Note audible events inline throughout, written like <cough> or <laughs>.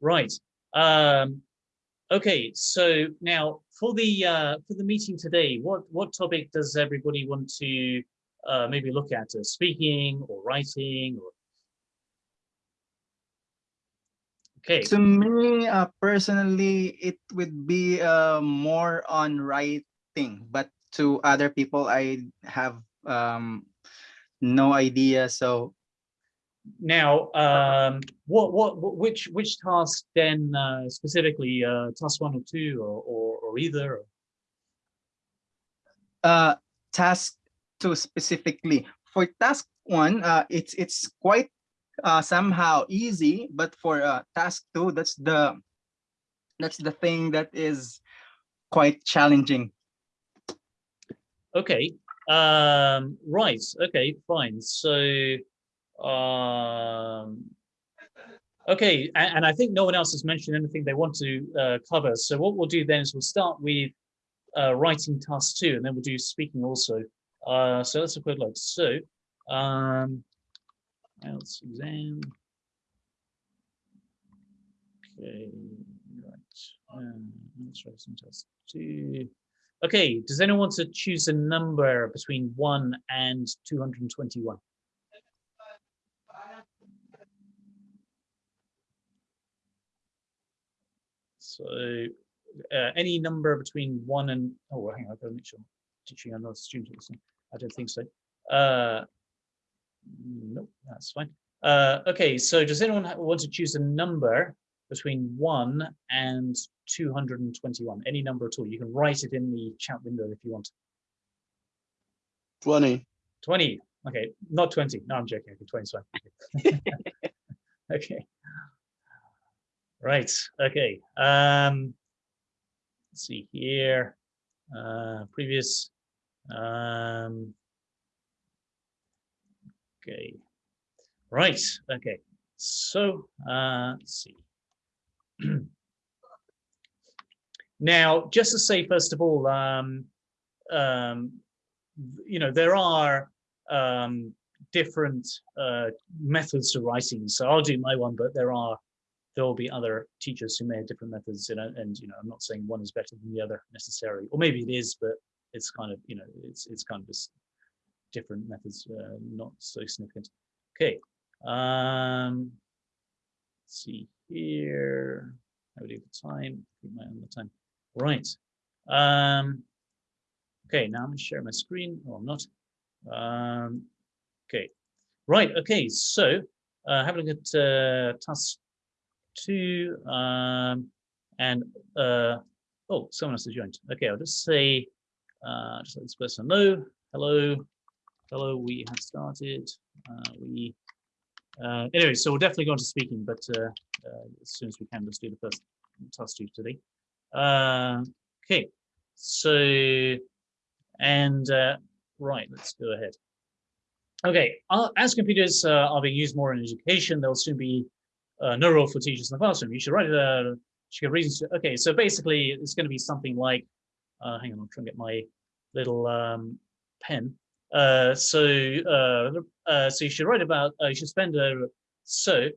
Right. Um, okay. So now for the uh, for the meeting today, what what topic does everybody want to uh, maybe look at? Uh, speaking or writing or Okay. To me, uh, personally, it would be uh, more on writing, but to other people, I have um, no idea. So now, um, what, what, which, which task then uh, specifically, uh, task one or two, or, or, or either? Uh, task two specifically. For task one, uh, it's it's quite uh, somehow easy, but for uh, task two, that's the that's the thing that is quite challenging. Okay. Um, right. Okay. Fine. So, um, okay. And, and, I think no one else has mentioned anything they want to uh, cover. So what we'll do then is we'll start with uh, writing task two, and then we'll do speaking also. Uh, so let's a quick look. So, um, IELTS exam. Okay, right. Um, let's some test two. Okay, does anyone want to choose a number between 1 and 221? So uh, any number between 1 and, oh, hang on, I've got to make sure I'm teaching another student. listening. I don't think so. Uh, Nope, that's fine. Uh, okay, so does anyone want to choose a number between 1 and 221? Any number at all. You can write it in the chat window if you want. 20. 20. Okay, not 20. No, I'm joking. Okay, 20 is fine. <laughs> <laughs> okay. Right. Okay. Um, let's see here. Uh, previous. Um, Okay. Right. Okay. So uh, let's see. <clears throat> now, just to say, first of all, um, um, you know, there are um, different uh, methods to writing. So I'll do my one, but there are there will be other teachers who may have different methods, know, and you know, I'm not saying one is better than the other necessarily, or maybe it is, but it's kind of, you know, it's it's kind of just different methods, uh, not so significant. Okay, um, let's see here. How do the time? Keep my on the time. Right. Um, okay, now I'm going to share my screen. Oh, I'm not. Um, okay. Right. Okay. So, uh, have a look at uh, task two. Um, and uh, oh, someone else has joined. Okay, I'll just say, uh, just let this person know. Hello. Hello, we have started. Uh, we uh, anyway, so we'll definitely go on to speaking, but uh, uh as soon as we can, let's do the first task two today. Uh, okay, so and uh, right, let's go ahead. Okay, as computers are being used more in education, there'll soon be no role for teachers in the classroom. You should write a should reasons. To, okay, so basically, it's going to be something like. hang on, I'm trying to get my little um, pen. Uh, so uh, uh, so you should write about uh, you should spend a so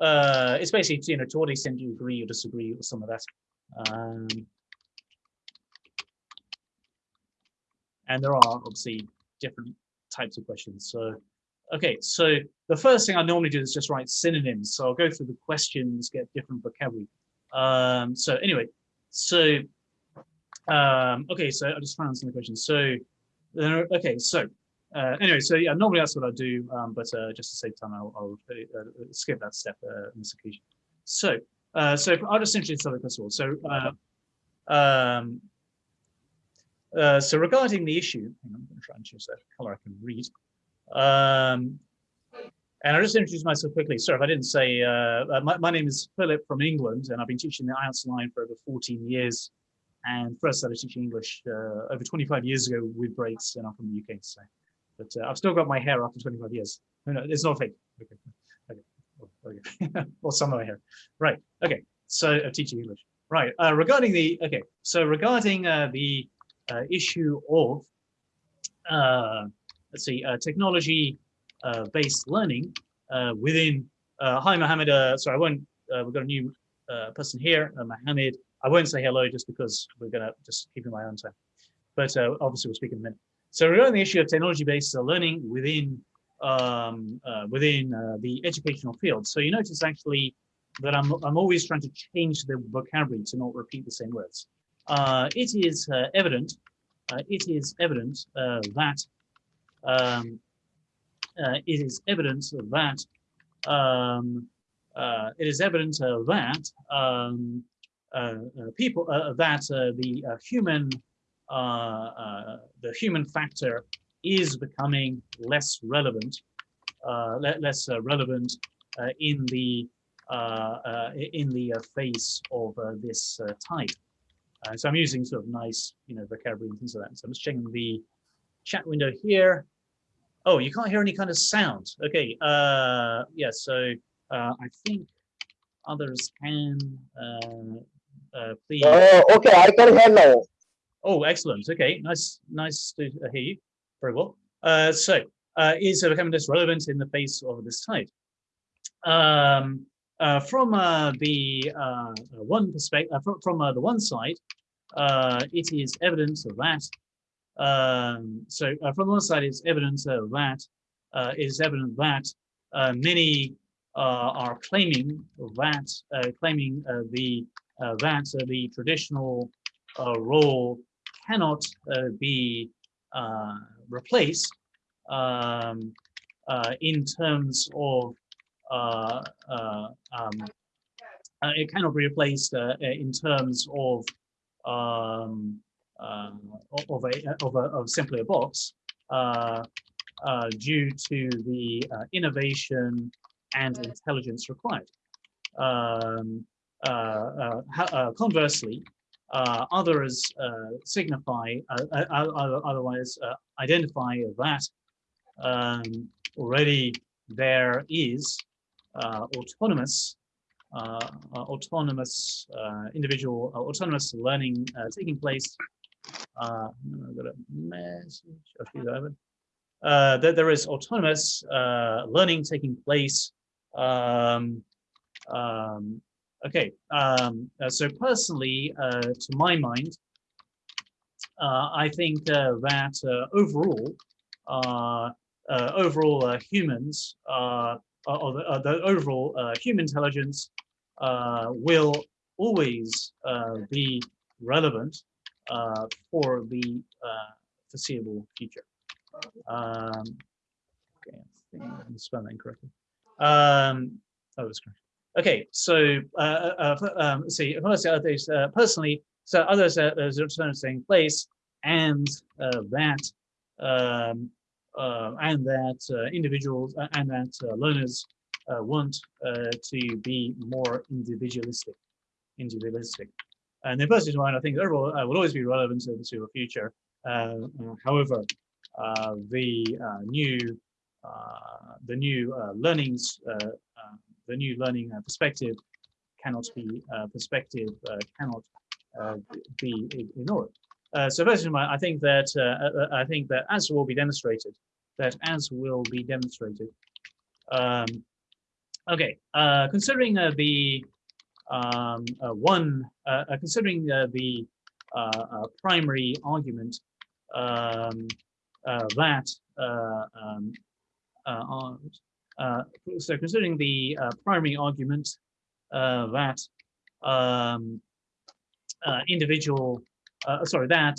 uh, it's basically you know to what extent you agree or disagree or some of that. Um, and there are obviously different types of questions. So okay, so the first thing I normally do is just write synonyms. So I'll go through the questions, get different vocabulary. Um, so anyway, so um, okay, so I just found some questions. So okay, so uh, anyway, so yeah, normally that's what I do, um, but uh, just to save time, I'll, I'll uh, skip that step uh, on this occasion. So, uh, so I'll just introduce something first of all. So, uh, um, so regarding the issue, I'm going to try and choose a color I can read. Um, and I'll just introduce myself quickly. Sorry if I didn't say, my, my name is Philip from England, and I've been teaching the IELTS line for over 14 years and first started teaching English uh, over 25 years ago with breaks, and I'm from the UK, so but uh, I've still got my hair after 25 years. No, no, it's not fake. Okay, okay, oh, okay. <laughs> or some of my hair. Right. Okay. So uh, teaching English. Right. Uh, regarding the okay. So regarding uh, the uh, issue of uh, let's see, uh, technology uh, based learning uh, within. Hi, Mohammed. Sorry, I won't. We've got a new person here, Mohammed. I won't say hello just because we're gonna just keep in my own time. But obviously we'll speak in a minute. So regarding the issue of technology-based learning within um, uh, within uh, the educational field. So you notice actually that I'm, I'm always trying to change the vocabulary to not repeat the same words. Uh, it is evident, it is evident that um, uh, it is evident that um, uh, it is evident that um, uh, people that the human the human factor is becoming less relevant, uh, less uh, relevant uh, in the in the face of this type. so I'm using sort of nice, you know, vocabulary and things like that. So I'm just checking the chat window here. Oh, you can't hear any kind of sound. Okay. Uh, yeah. So uh, I think others can. Uh, uh, please. Oh, okay. I can hear now. Oh, excellent. Okay. Nice. Nice to hear you. Very well. Uh, so uh, is becoming less relevant in the face of this tide. Um, uh, from uh, the uh, one perspective, uh, from, from the one side, it is evidence of that. Um, so from one side, it's evidence that. it is evident that many are claiming that claiming the that the traditional role cannot be replaced um, uh, in terms of uh, uh, um, uh, it cannot be replaced uh, in terms of um, Um, of a of a of simply a box uh, uh, due to the uh, innovation and intelligence required. Um, conversely, uh, others uh, signify, uh, otherwise identify that um, already there is autonomous autonomous individual autonomous learning taking place. I've got a message. Uh, that there is autonomous uh, learning taking place. Um, um, Okay, um, uh, so personally, uh, to my mind, uh, I think uh, that uh, overall, uh, overall humans, or the, the overall human intelligence will always be relevant for the foreseeable future. Um, okay, I'm spelling incorrectly. Um, that was correct. Okay, so uh, uh, uh um, see, first others uh, personally, so others uh, there's return taking place, and uh, that um, uh, and that uh, individuals uh, and that uh, learners uh, want uh, to be more individualistic, individualistic. And the first one, I think overall uh, will always be relevant to, the future. Uh, however, uh, the uh, new uh, the new uh, learnings uh, uh, the new learning perspective cannot be perspective cannot be ignored. so first of all, I think that I think that as will be demonstrated, that as will be demonstrated. Um, okay, considering the um, one, considering the primary argument um, that um, uh, so considering the uh, primary argument uh, that um, individual, sorry, that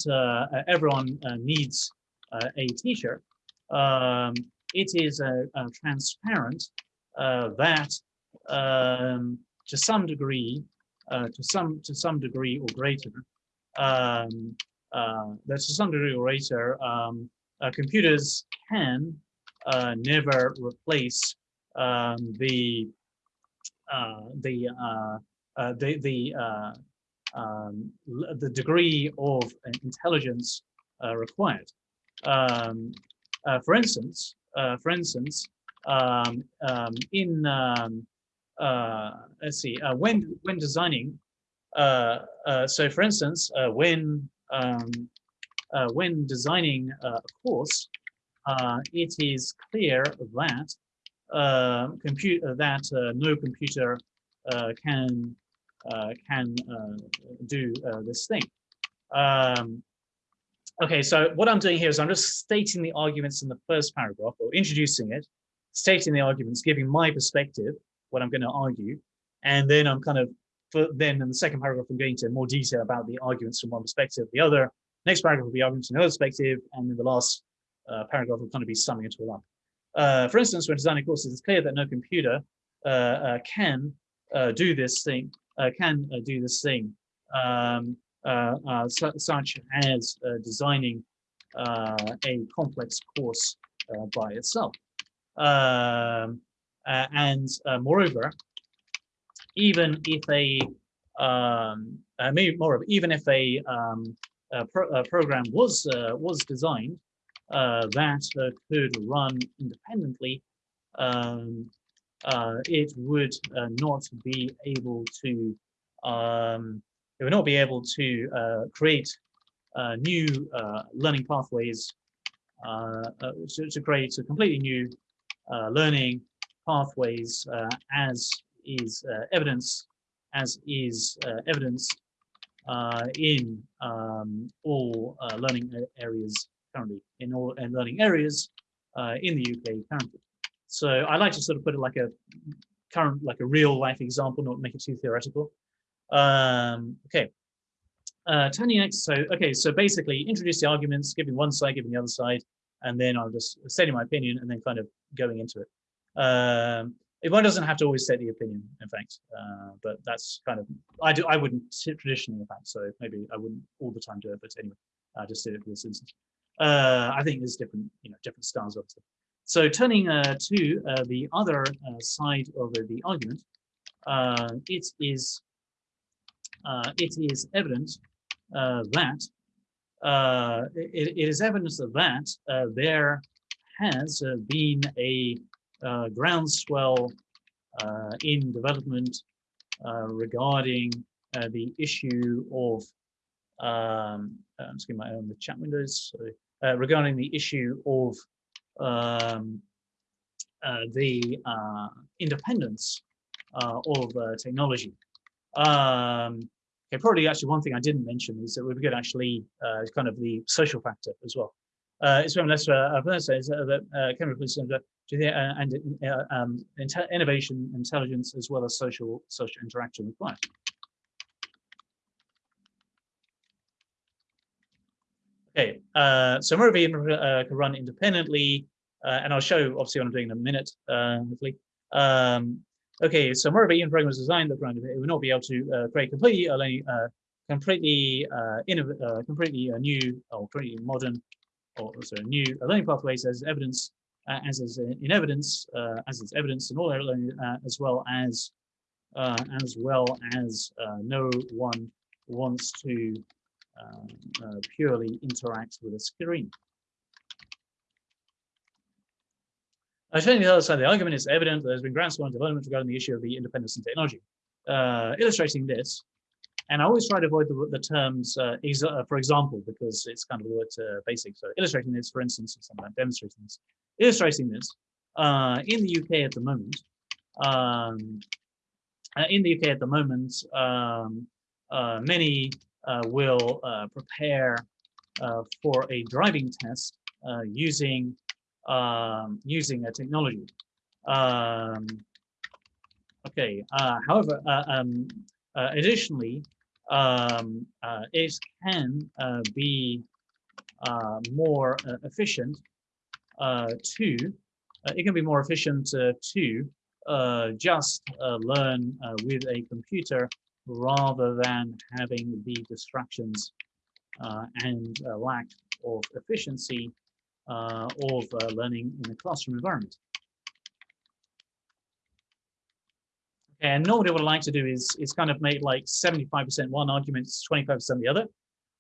everyone needs a teacher, um, it is transparent that um, to some degree, to some to some degree or greater, um, uh, that to some degree or greater, um, uh, computers can uh, never replace um, the uh, the uh, uh, the the uh, um, the degree of intelligence uh, required. Um, uh, for instance, uh, for instance, um, um, in uh, let's see, uh, when when designing, uh, uh, so for instance, uh, when um, uh, when designing a course, uh, it is clear that uh, compute uh, that uh, no computer uh, can uh, can uh, do uh, this thing. Um, okay, so what I'm doing here is I'm just stating the arguments in the first paragraph or introducing it, stating the arguments, giving my perspective, what I'm going to argue, and then I'm kind of for then in the second paragraph, I'm going into more detail about the arguments from one perspective, the other. Next paragraph will be arguments from another perspective, and then the last uh, paragraph will kind of be summing it all up. Uh, for instance, when designing courses, it's clear that no computer uh, uh can uh, do this thing, uh, can do this thing, um, su such as designing a complex course by itself. Um, and moreover, even if a um, uh, maybe more even if a, um, a, pro a program was uh, was designed uh, that uh, could run independently, um, uh, it would uh, not be able to um, it would not be able to create new learning pathways to, to, create a completely new learning pathways as is uh, evidence as is uh, evidence uh, in um, all learning areas currently, in all learning areas in the UK currently. So I like to sort of put it like a current, like a real life example, not make it too theoretical. Um, okay, uh, turning next. So, okay, so basically introduce the arguments, giving one side, giving the other side, and then I'll just stating my opinion and then kind of going into it. Um, one doesn't have to always say the opinion, in fact, uh, but that's kind of, I do, I wouldn't traditionally, in fact, so maybe I wouldn't all the time do it, but anyway, I just did it for this instance. Uh, I think there's different, you know, different styles of it. So turning uh, to uh, the other uh, side of the argument, uh, it is, it is evident that it, it is evidence that there has been a uh, groundswell uh, in development uh, regarding the issue of um, I'm my own the chat windows so, regarding the issue of um, the independence of technology. Um, okay, probably actually one thing I didn't mention is that we could actually uh, kind of the social factor as well. Uh, it's from Lester uh, says that uh, chemical systems and uh, um, innovation, intelligence, as well as social social interaction required. Okay, uh, so MoraV uh, can run independently, uh, and I'll show obviously what I'm doing in a minute, uh, hopefully. Um, okay, so MoraV program was designed that it would not be able to uh, create completely uh, completely uh, completely new or completely modern or sorry, new learning pathways as evidence uh, as is in evidence, uh, as is evidence in all uh, as well as as well as no one wants to purely interact with a screen. Uh, showing the other side of the argument, is evident that there's been groundswell development regarding the issue of the independence in technology. Uh, illustrating this, and I always try to avoid the, the terms, uh, uh, for example, because it's kind of the word uh, basic. So illustrating this, for instance, or like demonstrating this. Illustrating this, uh, in the UK at the moment, um, uh, in the UK at the moment, um, uh, many will prepare for a driving test using um, using a technology. Um, okay, however, um, additionally, um, uh, it can uh, be uh, more uh, efficient uh, to, uh, it can be more efficient to just learn with a computer rather than having the distractions and lack of efficiency of learning in a classroom environment. And normally what I like to do is, is kind of make like 75% one argument, 25% the other.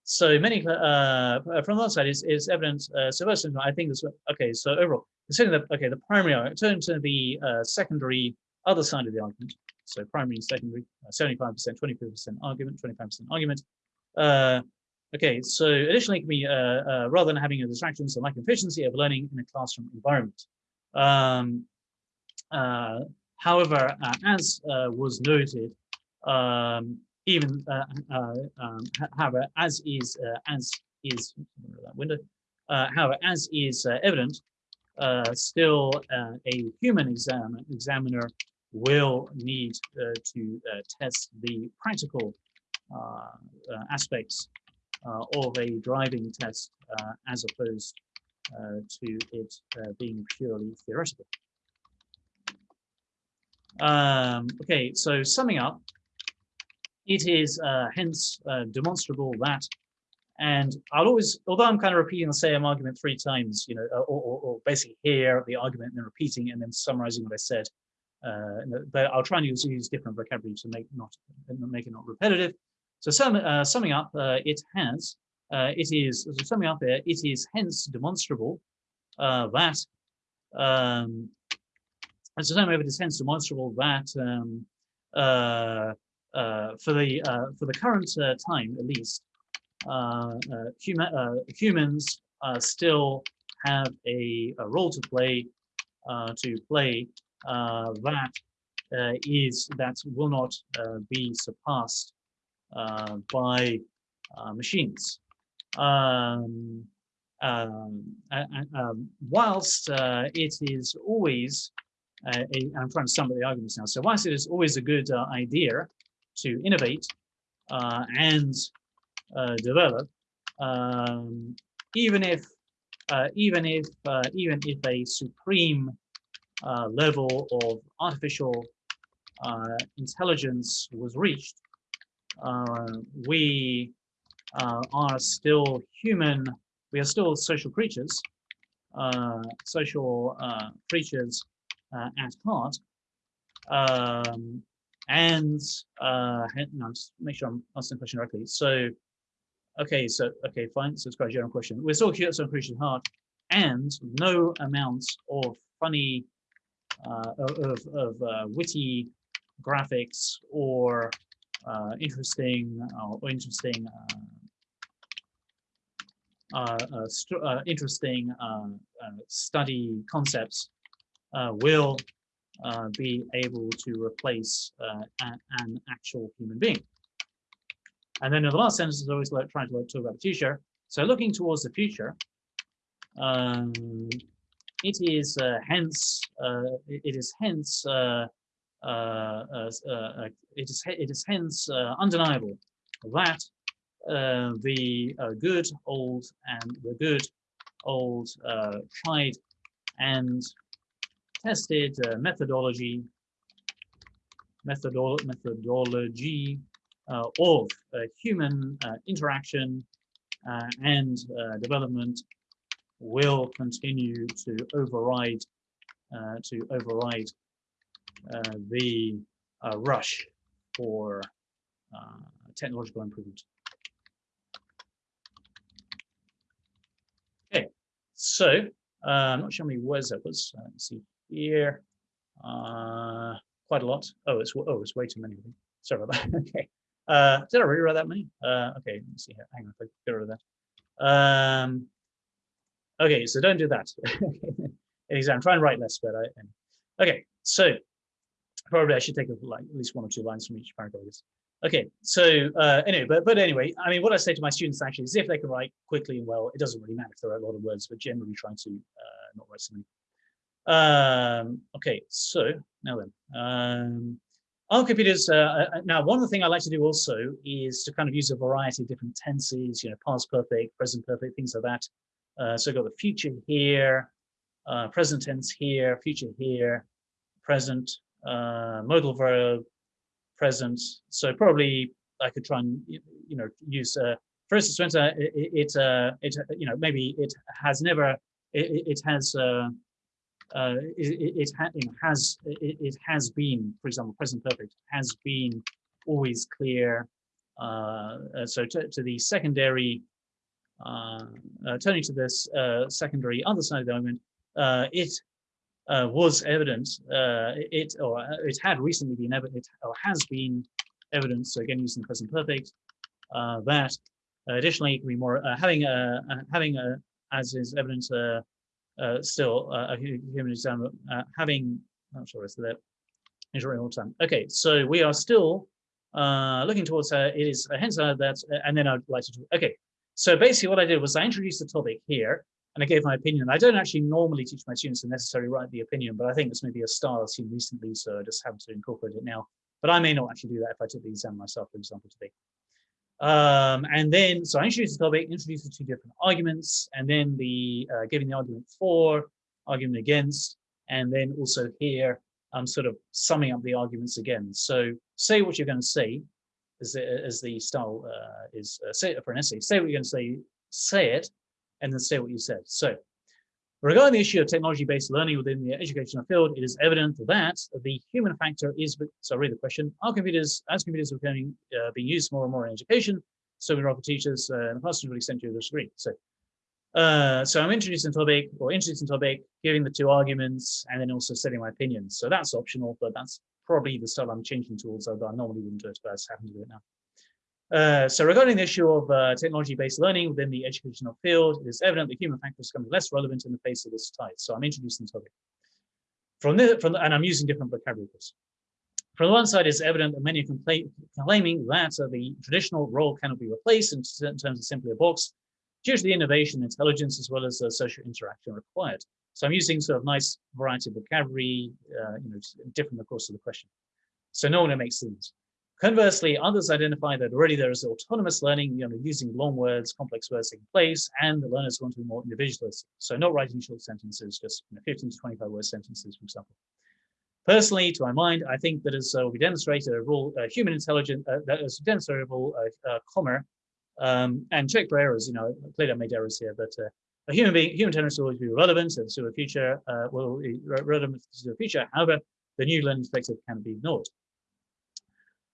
So many, uh, uh, from that side is, is evidence. Uh, so first, I think this, okay, so overall, considering that, okay, the primary turn to the uh, secondary other side of the argument. So primary and secondary, 75%, 25% argument, 25% argument. Uh, okay, so additionally, it can be, uh, uh, rather than having a distraction, so lack of efficiency of learning in a classroom environment. Um, uh, However, uh, as uh, was noted, um, even uh, uh um, however, as is uh, as is that window, uh, however, as is evident, still a human exam examiner will need to test the practical aspects of a driving test as opposed to it being purely theoretical. Um, okay, so summing up, it is uh, hence uh, demonstrable that, and I'll always, although I'm kind of repeating the same argument three times, you know, uh, or, or, or basically here the argument and then repeating and then summarizing what I said, uh, but I'll try and use, use different vocabulary to make not make it not repetitive. So sum, uh, summing up, uh, it has, it is, so summing up there, it is hence demonstrable uh, that, um, and so it is hence demonstrable that um, uh, uh, for the uh, for the current uh, time, at least, uh, uh, human, humans still have a, a role to play to play that is that will not be surpassed by machines. Um, um, um, whilst it is always, a, I'm trying to sum up the arguments now. So whilst it is always a good uh, idea to innovate uh, and uh, develop, um, even if uh, even if uh, even if a supreme uh, level of artificial uh, intelligence was reached, uh, we uh, are still human. We are still social creatures, uh, social uh, creatures uh, at heart. Um, and uh, no, just make sure I'm answering the question correctly. So, okay, so okay, fine. So it's quite a general question. We're still here, so at heart, and no amount of funny, uh, of of, uh, witty graphics or uh, interesting uh, or interesting. Uh, uh, uh, uh, interesting uh, study concepts will uh, be able to replace uh, an actual human being. And then in the last sentence is always like trying to talk about the future. So looking towards the future, um, it is uh, hence uh, it is hence uh, uh, uh, uh, uh, it is it is hence uh, undeniable that uh, the uh, good old and the good old uh, tried and tested uh, methodology methodol methodology uh, of uh, human uh, interaction uh, and development will continue to override to override the rush for technological improvement. Okay, so uh, I'm not sure how many words that was. Uh, let's see here. Uh, quite a lot. Oh, it's oh, it's way too many. Sorry about that. <laughs> okay. Uh, did I really write that many? Uh, okay, let me see here. Hang on, I get rid of that. Um, okay, so don't do that. Exam. I'm trying to write less, but I. Okay, so probably I should take like at least one or two lines from each paragraph. Okay, so uh, anyway, but but anyway, I mean, what I say to my students actually is if they can write quickly and well, it doesn't really matter if there are a lot of words, but generally trying to uh, not write so many. Um, okay, so now then, um, on computers, uh, uh, now one of the things I like to do also is to kind of use a variety of different tenses, you know, past perfect, present perfect, things like that. Uh, so I've got the future here, uh, present tense here, future here, present, uh, modal verb, present. So probably I could try and, you know, use, uh, for instance, when, uh, it, it, uh, it, uh, you know, maybe it has never, it, it- it has, uh, uh, it, it, ha- has it, it has been, for example, present perfect has been always clear. Uh, so to, to the secondary, uh, uh, turning to this uh, secondary other side of the argument, it was evident. Uh, it or it had recently been evident or has been evidence. So again, using present perfect, that additionally it can be more having a having a as is evidence. Uh, still uh, a human exam, uh, having, I'm sorry, so that is written all time. Okay, so we are still uh, looking towards her, it is hence that, and then I'd like to, okay. So basically what I did was I introduced the topic here and I gave my opinion. I don't actually normally teach my students to necessarily write the opinion, but I think this may be a style I've seen recently, so I just have to incorporate it now. But I may not actually do that if I took the exam myself, for example, today. Um, and then, so I introduced the topic, introduced the two different arguments, and then the uh, giving the argument for, argument against, and then also here, I'm sort of summing up the arguments again. So say what you're going to say, as the, as the style uh, is uh, say for an essay. Say what you're going to say, say it, and then say what you said. So regarding the issue of technology-based learning within the educational field, it is evident that the human factor is, so I read the question, are computers, as computers are becoming, uh, being used more and more in education, so we are for teachers uh, and the classroom will extend to this degree. So, uh, so I'm introducing topic or introducing topic, giving the two arguments, and then also setting my opinions. So that's optional, but that's probably the style I'm changing towards, although I normally wouldn't do it, but I just happen to do it now. Uh, so regarding the issue of uh, technology-based learning within the educational field, it is evident that human factors is becoming less relevant in the face of this tide. So I'm introducing the topic. From the, from the, and I'm using different vocabularies. From the one side, it's evident that many are claiming that uh, the traditional role cannot be replaced in, terms of simply a box due to the innovation, intelligence, as well as uh, social interaction required. So I'm using sort of nice variety of vocabulary, uh, you know, different, of course, to the question. So no one makes sense. Conversely, others identify that already there is autonomous learning, you know, using long words, complex words in place, and the learners want to be more individualist. So not writing short sentences, just you know, 15 to 25 word sentences, for example. Personally, to my mind, I think that as uh, we demonstrated a rule, uh, human intelligence, uh, that is demonstrable, uh, uh, comma, um, and check for errors, you know, clearly I made errors here, but uh, a human being, human intelligence will always be relevant to the future, uh, will be relevant to the future. However, the new learning perspective can be ignored.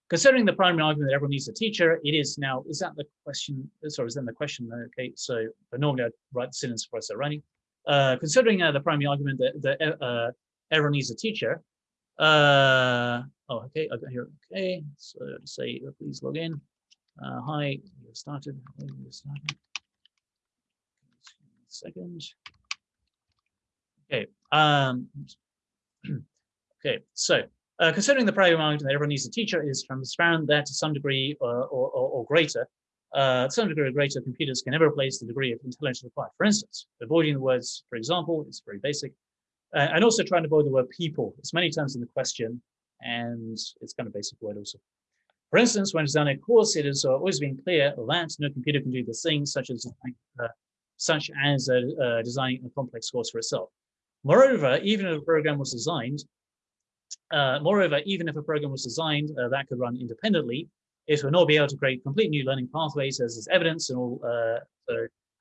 Considering the primary argument that everyone needs a teacher, it is now, is that the question, sorry, is that the question, okay, so normally I'd write the sentence before I start writing. Uh, considering uh, the primary argument that, that uh, everyone needs a teacher, uh, oh, okay, I got here, okay, so to say, please log in. Uh, hi, you started, you started. Second. Okay, um, <clears throat> okay, so uh, considering the primary argument that everyone needs a teacher is transparent that to some degree uh, or, or, or, greater, uh, to some degree or greater, computers can never replace the degree of intelligence required. For instance, avoiding the words, for example, is very basic. Uh, and also trying to avoid the word people. It's many times in the question, and it's kind of basic word also. For instance, when designing a course, it has always been clear that no computer can do the things such as uh, such as uh, designing a complex course for itself. Moreover, even if a program was designed uh, moreover, even if a program was designed uh, that could run independently, it will not be able to create complete new learning pathways as is evidence and all uh,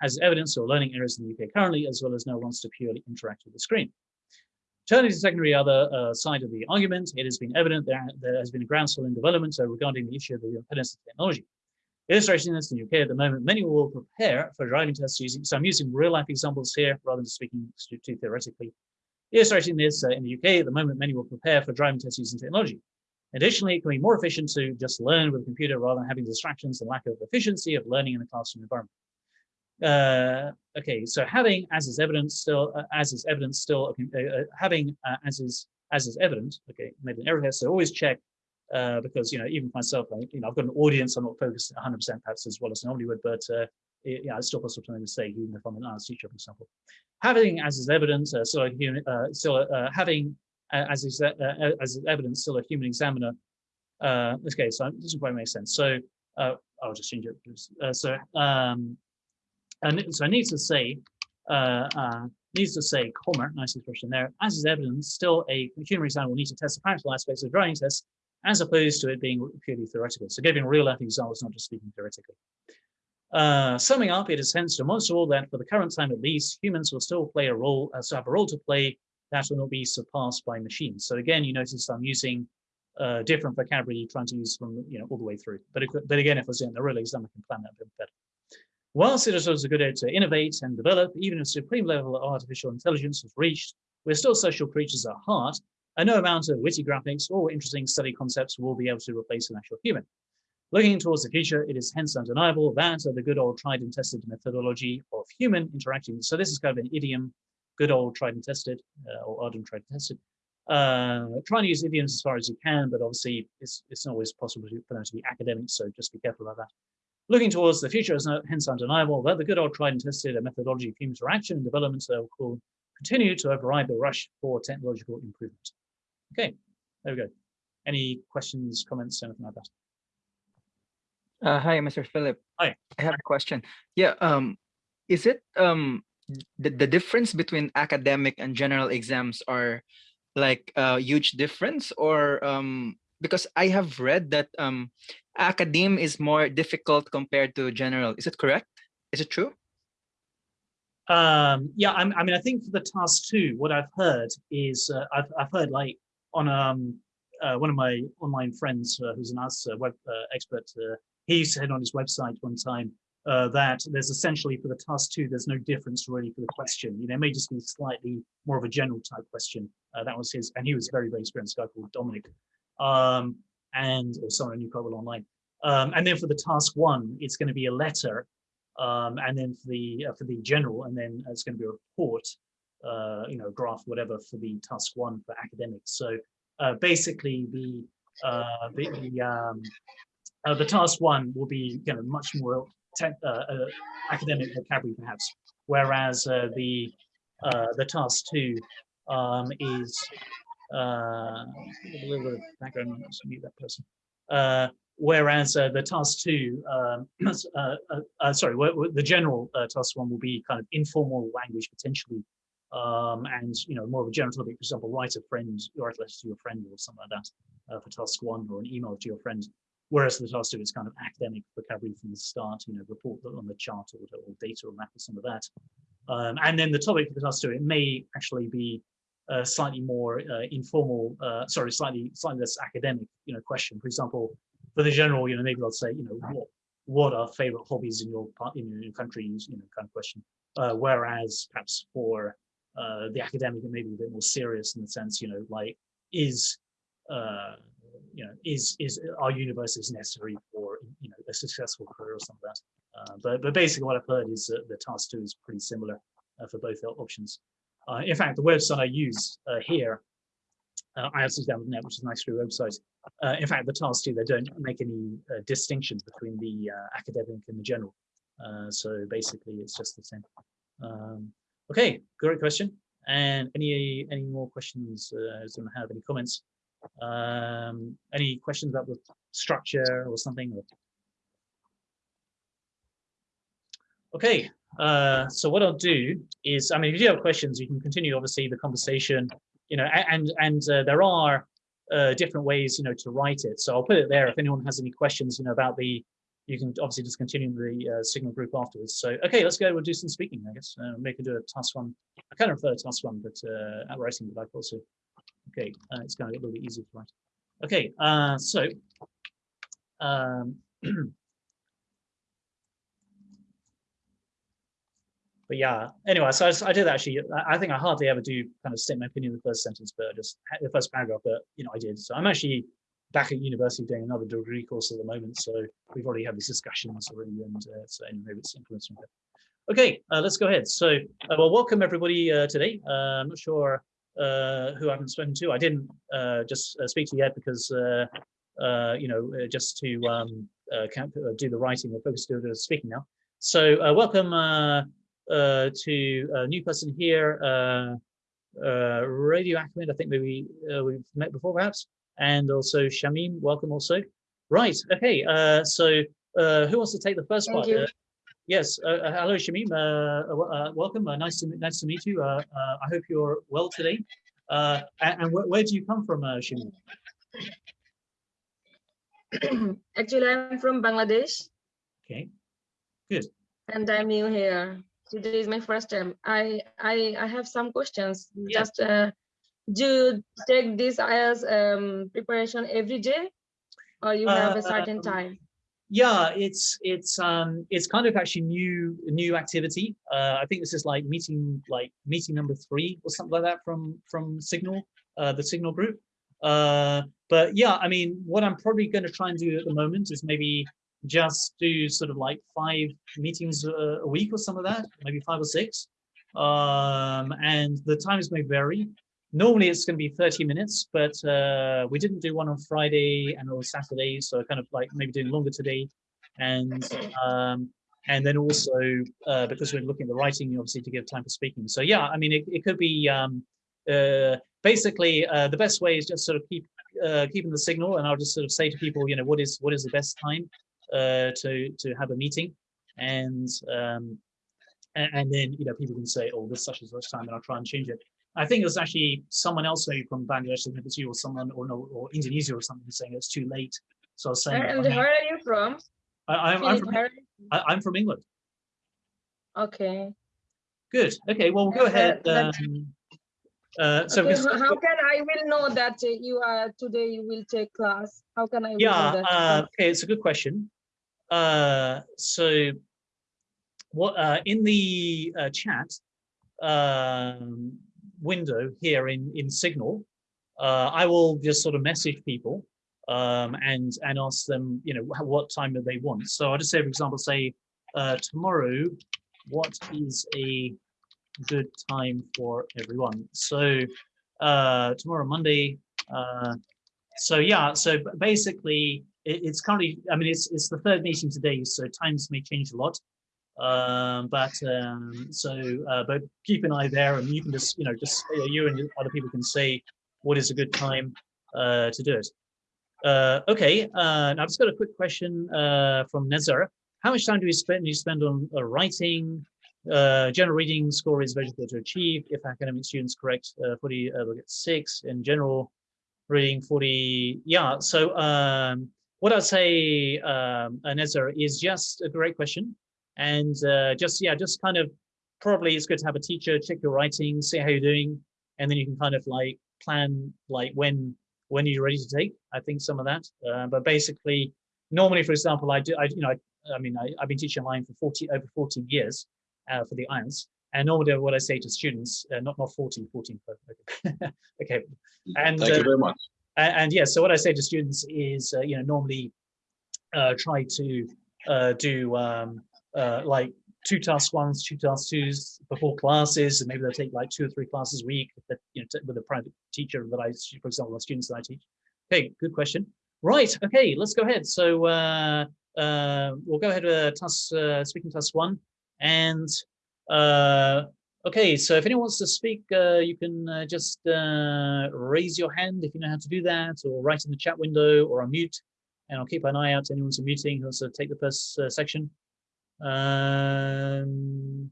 as evidence or learning areas in the UK currently, as well as no one wants to purely interact with the screen. Turning to the secondary other uh, side of the argument, it has been evident that there has been a groundswell in development uh, regarding the issue of the independence of technology. Illustrating this in the UK at the moment, many will prepare for driving tests using, so I'm using real life examples here rather than speaking too theoretically. Illustrating this uh, in the UK, at the moment, many will prepare for driving tests using technology. Additionally, it can be more efficient to just learn with a computer rather than having distractions and lack of efficiency of learning in a classroom environment. Uh, okay, so having as is evidence still, uh, as is evidence still, uh, uh, having uh, as is as is evident. Okay, made an error here, so always check because you know even myself, you know, I've got an audience. I'm not focused 100% perhaps as well as I normally would, but yeah, it's still possible to say even if I'm an arts teacher, for example having as is evidence uh, still a human, uh, still uh, having uh, as is uh, uh, as evidence still a human examiner. Uh, okay, so it doesn't quite make sense. So I'll just change it. so um, and so I need to say needs to say comma, nice expression there. As is evidence, still a human examiner will need to test the practical aspects of drawing tests as opposed to it being purely theoretical. So giving real life examples, not just speaking theoretically. Uh, summing up, it is hence demonstrable that for the current time at least, humans will still play a role, uh, have a role to play that will not be surpassed by machines. So again, you notice I'm using uh, different vocabulary trying to use from you know all the way through. But, but again, if I was in the real exam, I can plan that a bit better. Whilst it is also good to innovate and develop, even if supreme level of artificial intelligence is reached, we're still social creatures at heart, and no amount of witty graphics or interesting study concepts will be able to replace an actual human. Looking towards the future, it is hence undeniable that the good old tried and tested methodology of human interaction. So this is kind of an idiom, good old tried and tested, uh, or odd and tried and tested, uh, try and use idioms as far as you can, but obviously it's, it's not always possible for them to be academic, so just be careful about that. Looking towards the future is hence undeniable that the good old tried and tested methodology of human interaction and development will continue to override the rush for technological improvement. Okay, there we go. Any questions, comments, anything like that? Uh, hi, Mr. Philip. Hi. I have a question. Yeah, um, is it um the, the difference between academic and general exams are like a huge difference or um because I have read that um academe is more difficult compared to general. Is it correct? Is it true? Um, yeah, I'm, I mean, I think for the task two, what I've heard is uh, I've, I've heard like on um, uh, one of my online friends uh, who's an us uh, web uh, expert, uh, he said on his website one time uh, that there's essentially for the task two, there's no difference really for the question. You know, it may just be slightly more of a general type question. Uh, that was his, and he was a very, very experienced guy called Dominic, um, and or someone knew quite well online. Um, and then for the task one, it's going to be a letter, um, and then for the uh, for the general, and then it's going to be a report, uh, you know, graph, whatever for the task one for academics. So uh, basically, the uh, the the, um, uh, the task one will be you know much more uh, uh, academic vocabulary perhaps, whereas uh, the uh, the task two um, is uh, a little bit of background. Let's mute that person. Whereas the task two, um, <clears throat> sorry, the general task one will be kind of informal language potentially, um, and you know more of a general topic. For example, write a friend, write a letter to your friend or something like that for task one, or an email to your friend. Whereas the task two is kind of academic vocabulary from the start, you know, report on the chart order or data or map or some of that. Um, and then the topic for the task two, it may actually be a slightly more uh, informal, uh, sorry, slightly slightly less academic, you know, question. For example, for the general, you know, maybe I'll say, you know, what what are favorite hobbies in your part in your country, you know, kind of question. Uh, whereas perhaps for uh, the academic, it may be a bit more serious in the sense, you know, like is uh, you know, is is our universities necessary for you know a successful career or something like that. Uh, but but basically, what I've heard is that the task two is pretty similar uh, for both options. Uh, in fact, the website I use uh, here, uh, IELTS.net, which is a nice free website. Uh, in fact, the task two they don't make any distinctions between the academic and the general. So basically, it's just the same. Um, okay, great question. And any any more questions? Uh, does anyone have any comments? Um, any questions about the structure or something? Okay, uh, so what I'll do is, I mean, if you have questions, you can continue, obviously, the conversation, you know, and and uh, there are uh, different ways, you know, to write it. So I'll put it there if anyone has any questions, you know, about the, you can obviously just continue the uh, signal group afterwards. So, okay, let's go, we'll do some speaking, I guess. Uh, maybe do a task one. I kind of prefer task one, but uh, at writing, but I also Okay, uh, it's going to get a little bit easier to write. Okay, uh, so um, <clears throat> but yeah, anyway, so I, I did actually, I, think I hardly ever do kind of state my opinion in the first sentence, but just the first paragraph, but you know, I did. So I'm actually back at university doing another degree course at the moment. So we've already had these discussions already, and uh, so anyway, it's influenced from Okay, uh, let's go ahead. So, uh, well, welcome everybody uh, today. Uh, I'm not sure who I haven't spoken to. I didn't uh, just uh, speak to yet because, uh, uh, you know, uh, just to um, uh, uh, do the writing, we're focused on the speaking now. So uh, welcome uh, uh, to a new person here, uh, uh, Radio Ahmed, I think maybe uh, we've met before perhaps, and also Shamim, welcome also. Right, okay, uh, so uh, who wants to take the first Thank part? Uh, Yes, uh, uh, hello Shamim, uh, uh, uh, welcome, uh, nice to nice to meet you. Uh, uh, I hope you're well today. Uh, and and where, where do you come from, uh, Shamim? <clears throat> Actually, I'm from Bangladesh Okay, good. and I'm new here. Today is my first time. I I, I have some questions. Yeah. Just uh, do you take this as um, preparation every day, or you have a certain Um, time? Yeah, it's it's um it's kind of actually new new activity. Uh, I think this is like meeting like meeting number three or something like that from from Signal, uh, the Signal group. Uh, but yeah, I mean, what I'm probably going to try and do at the moment is maybe just do sort of like five meetings a, a week or some of that, maybe five or six. Um, and the times may vary. Normally it's going to be 30 minutes, but uh, we didn't do one on Friday and on Saturday, so kind of like maybe doing longer today. And um, and then also uh, because we're looking at the writing, obviously to give time for speaking. So yeah, I mean, it, it could be um, uh, basically uh, the best way is just sort of keep uh, keeping the signal, and I'll just sort of say to people, you know, what is what is the best time uh, to to have a meeting, and um, and, then you know people can say, oh, this such and such time, and I'll try and change it. I think it was actually someone else maybe from Bangladesh, maybe it's you or someone or no or Indonesia or something saying it's too late. So I was saying, And where are you from? I, I'm, I'm from I, I'm from England. Okay. Good. Okay. Well, we'll go ahead. Um, uh, so okay, how can I will know that you are today you will take class? How can I yeah, that? uh, okay, it's a good question. Uh, so what uh, in the uh, chat um, window here in in Signal, uh, I will just sort of message people um, and and ask them, you know, what time do they want. So I'll just say, for example, say uh, tomorrow, what is a good time for everyone? So uh, tomorrow, Monday. Uh, so yeah, so basically it, it's currently, I mean, it's it's the third meeting today, so times may change a lot. Um, but um, so, uh, but keep an eye there, and you can just, you know, just uh, you and other people can say what is a good time uh, to do it. Uh, okay, uh, now I've just got a quick question uh, from Nezar. How much time do you spend? You spend on uh, writing? Uh, general reading score is very difficult to achieve. If academic students correct, uh, 40 uh, will get six. In general, reading 40 yeah so um what i'd say um Anessa, is just a great question and uh just yeah just kind of probably it's good to have a teacher check your writing see how you're doing and then you can kind of like plan like when when you're ready to take i think some of that uh, but basically normally for example i do i you know i, I mean I, i've been teaching online for 40 over 14 years uh, for the IELTS. and normally what i say to students uh, not not 14 14 but okay, <laughs> okay and Thank uh, you very much. and, and yeah, so what I say to students is, uh, you know, normally uh, try to uh, do um, uh, like two task ones, two task twos before classes, and maybe they'll take like two or three classes a week that, you know, with a private teacher that I, for example, the students that I teach. Okay, good question. Right, okay, let's go ahead. So uh, uh, we'll go ahead with task, uh, speaking task one. And uh, Okay, so if anyone wants to speak, uh, you can just raise your hand if you know how to do that, or write in the chat window, or unmute, and I'll keep an eye out to anyone who's muting who wants to take the first uh, section. Um,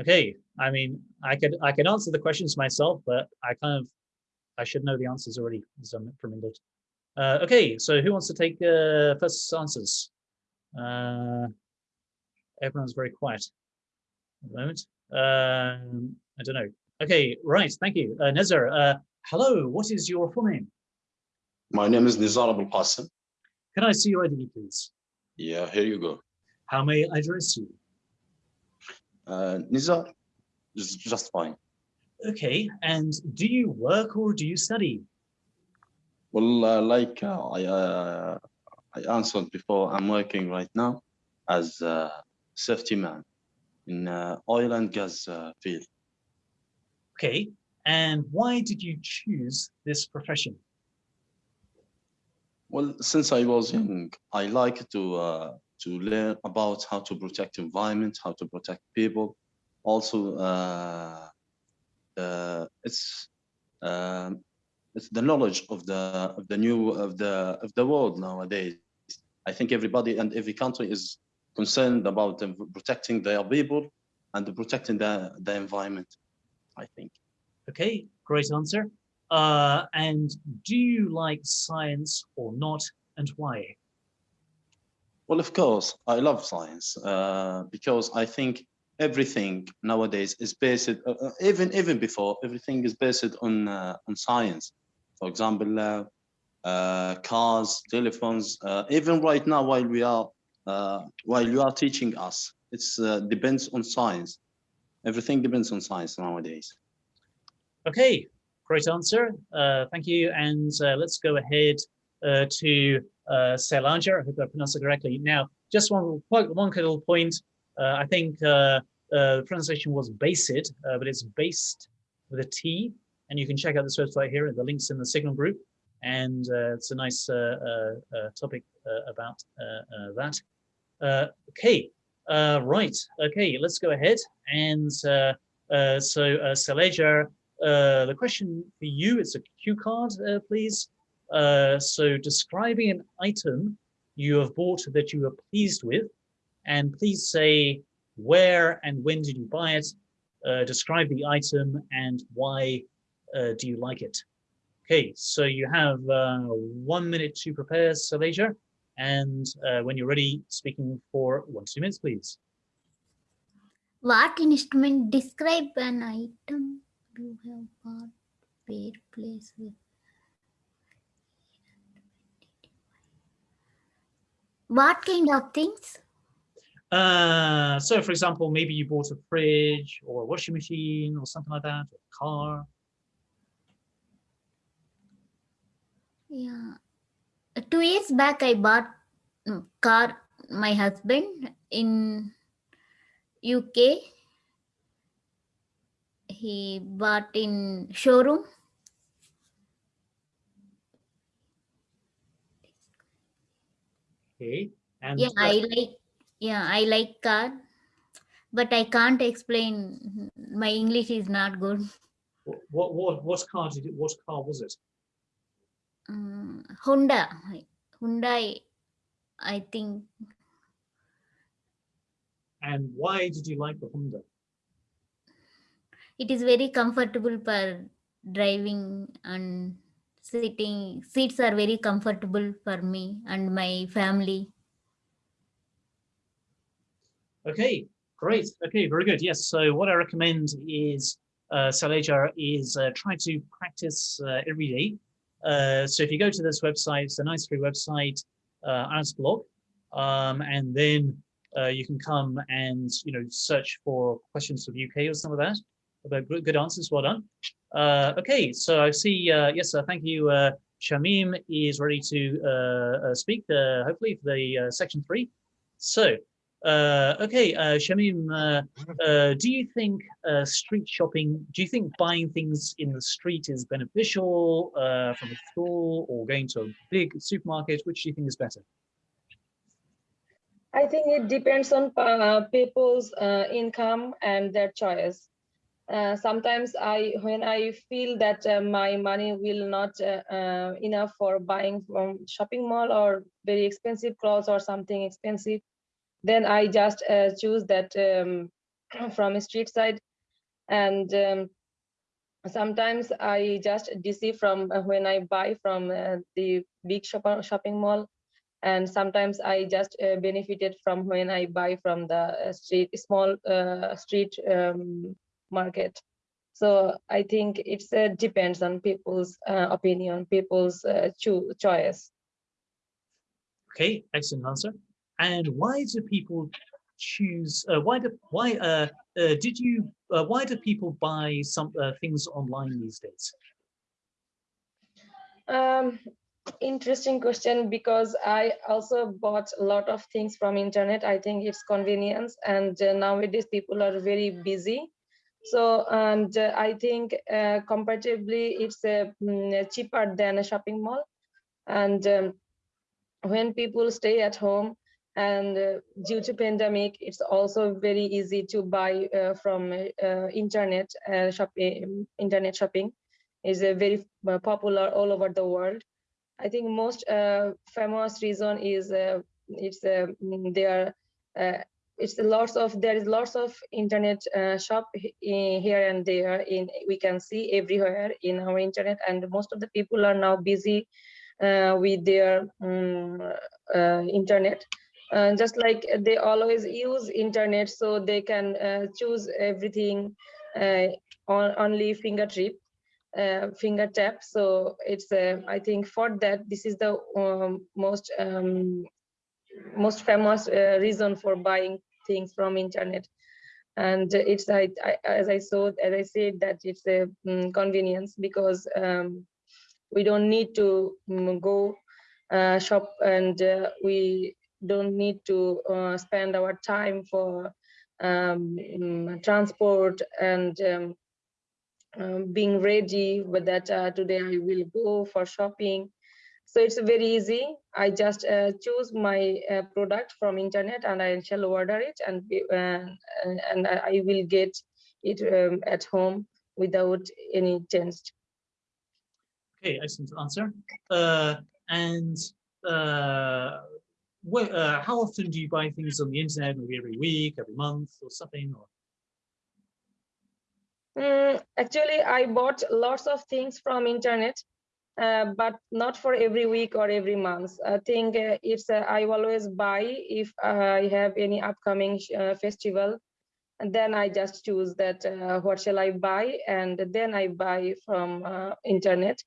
okay, I mean, I could I could answer the questions myself, but I kind of I should know the answers already from England. Uh, okay, so who wants to take uh, first answers? Uh, everyone's very quiet at the moment. Um, I don't know. Okay, right. Thank you, uh, Nezar. Uh, hello. What is your full name? My name is Nizar Abul Qasim. Can I see your ID, please? Yeah, here you go. How may I address you? Uh, Nizar just fine. Okay. And do you work or do you study? Well, uh, like uh, I, uh, I answered before, I'm working right now as a safety man in uh, oil and gas uh, field. Okay. And why did you choose this profession? Well, since I was young, I like to uh, to learn about how to protect environment, how to protect people. Also, uh, uh, it's um, it's the knowledge of the of the new of the of the world nowadays. I think everybody and every country is concerned about protecting their people and protecting the the environment. I think. Okay. Great answer. Uh, and do you like science or not, and why? Well, of course, I love science uh, because I think everything nowadays is based, uh, uh, even even before, everything is based on uh, on science. For example, uh, uh, cars, telephones, even right now while we are while you are teaching us, it depends on science. Everything depends on science nowadays. Okay, great answer. Thank you. And let's go ahead uh, to uh, Selanja. I hope I pronounced it correctly. Now, just one one little point. Uh, I think uh, uh, the pronunciation was based, uh, but it's based with a T. and you can check out this website here. The links in the Signal group, and uh, it's a nice topic about that. Okay, right. Okay, let's go ahead. And so, uh, uh, the question for you it's a cue card, please. Uh, so, describing an item you have bought that you are pleased with, and please say where and when did you buy it. Uh, describe the item and why uh, do you like it. Okay, so you have uh, one minute to prepare, Saleja. And uh, when you're ready, speaking for one two minutes, please. What instrument describe an item you have bought, where, place, with? What kind of things? Uh, so for example, maybe you bought a fridge or a washing machine or something like that, or a car. Yeah. Two years back, I bought mm, car, my husband in UK. He bought in showroom. Okay. And Yeah, I like, yeah, I like car, but I can't explain. My English is not good. what what what car did it? What car was it? Um, Honda, Hyundai, I think And why did you like the Honda? it is very comfortable for driving and sitting. Seats are very comfortable for me and my family. Okay, great. Okay, very good. Yes. So what I recommend is uh, Saleja is uh, try to practice uh, every day. Uh, so if you go to this website, it's a nice free website, uh, Ask blog, um, and then uh, you can come and you know search for questions of UK or some of that. But good answers. Well done. Uh, okay, so I see. Uh, yes. Thank you. Uh, Shamim is ready to speak. Hopefully for the section three. So. Okay, Shamim, do you think street shopping, do you think buying things in the street is beneficial from a store or going to a big supermarket? Which do you think is better? I think it depends on uh, people's uh, income and their choice. Uh, sometimes I, when I feel that uh, my money will not uh, uh, enough for buying from shopping mall or very expensive clothes or something expensive, then I just uh, choose that um, <clears throat> from street side. And um, sometimes I just deceive from when I buy from the big shop shopping mall and sometimes I just benefited from when I buy from the street small street um, market. So I think it uh, depends on people's uh, opinion, people's uh, cho choice. Okay, excellent answer. And why do people choose, uh, why do, why, uh, uh, did you, uh, why do people buy some uh, things online these days? Um, interesting question because I also bought a lot of things from internet. I think it's convenience and uh, nowadays people are very busy. So and uh, I think uh, comparatively it's mm, cheaper than a shopping mall. And um, when people stay at home and uh, due to pandemic, it's also very easy to buy uh, from uh, internet uh, shopping. Internet shopping is very popular all over the world. I think most famous reason is it's uh, mm, there. Uh, it's lots of there is lots of internet uh, shop in here and there. In we can see everywhere in our internet, and most of the people are now busy uh, with their um, uh, internet. Uh, just like they always use internet, so they can uh, choose everything uh, on only finger trip uh, finger tap. So it's I think for that this is the um, most um, most famous uh, reason for buying things from internet. And it's I, I as I saw as I said that it's a mm, convenience because um, we don't need to mm, go uh, shop and uh, we don't need to uh, spend our time for um, mm, transport and um, um, being ready with that uh, today I will go for shopping. So it's very easy. I just uh, choose my uh, product from internet and I shall order it and uh, and, and I will get it um, at home without any change. Okay, excellent answer. Uh, and uh, uh, how often do you buy things on the internet? Maybe every week, every month, or something? Or Mm, actually, I bought lots of things from internet, uh, but not for every week or every month. I think uh, it's uh, I always buy if I have any upcoming uh, festival, and then I just choose that uh, what shall I buy, and then I buy from internet.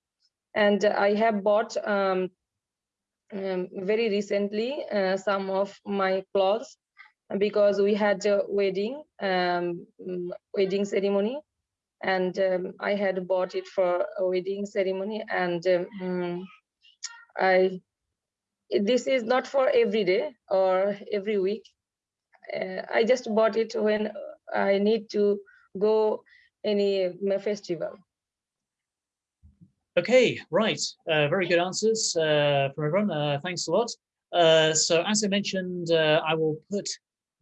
And I have bought um, um, very recently some of my clothes because we had a wedding um, wedding ceremony and um, I had bought it for a wedding ceremony and um, mm, I this is not for every day or every week uh, I just bought it when I need to go any um, festival Okay, right. Uh, very good answers uh, from everyone. Uh, thanks a lot. Uh, so as I mentioned, uh, I will put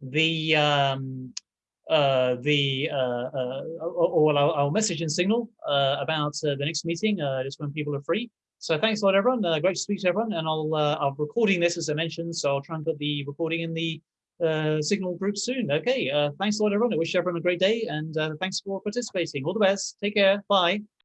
the um, uh, the uh, uh, or, I'll, I'll message in Signal uh, about uh, the next meeting uh, just when people are free. So thanks a lot, everyone. Uh, great to speak to everyone, and I'll uh, I'm recording this as I mentioned, so I'll try and put the recording in the uh, Signal group soon. Okay, uh, thanks a lot, everyone. I wish everyone a great day, and uh, thanks for participating. All the best. Take care. Bye.